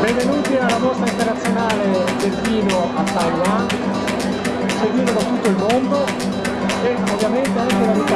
Benvenuti alla mostra internazionale del a Taiwan, seguita da tutto il mondo e ovviamente anche dall'Italia.